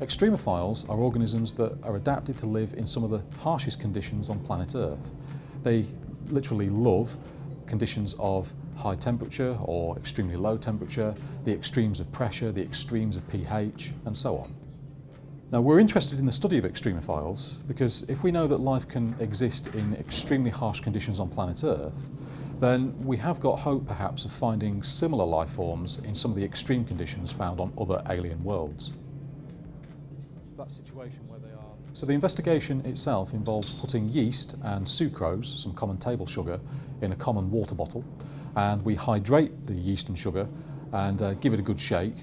Extremophiles are organisms that are adapted to live in some of the harshest conditions on planet Earth. They literally love conditions of high temperature or extremely low temperature, the extremes of pressure, the extremes of pH and so on. Now we're interested in the study of extremophiles because if we know that life can exist in extremely harsh conditions on planet Earth, then we have got hope perhaps of finding similar life forms in some of the extreme conditions found on other alien worlds that situation where they are. So the investigation itself involves putting yeast and sucrose, some common table sugar, in a common water bottle and we hydrate the yeast and sugar and uh, give it a good shake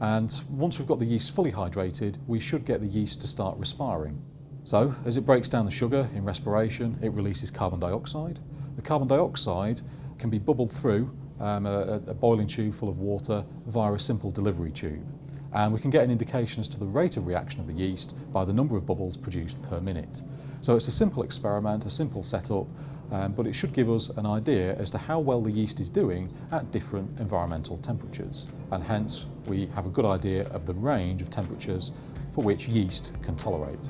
and once we've got the yeast fully hydrated we should get the yeast to start respiring. So as it breaks down the sugar in respiration it releases carbon dioxide. The carbon dioxide can be bubbled through um, a, a boiling tube full of water via a simple delivery tube and we can get an indication as to the rate of reaction of the yeast by the number of bubbles produced per minute. So it's a simple experiment, a simple setup, um, but it should give us an idea as to how well the yeast is doing at different environmental temperatures. And hence, we have a good idea of the range of temperatures for which yeast can tolerate.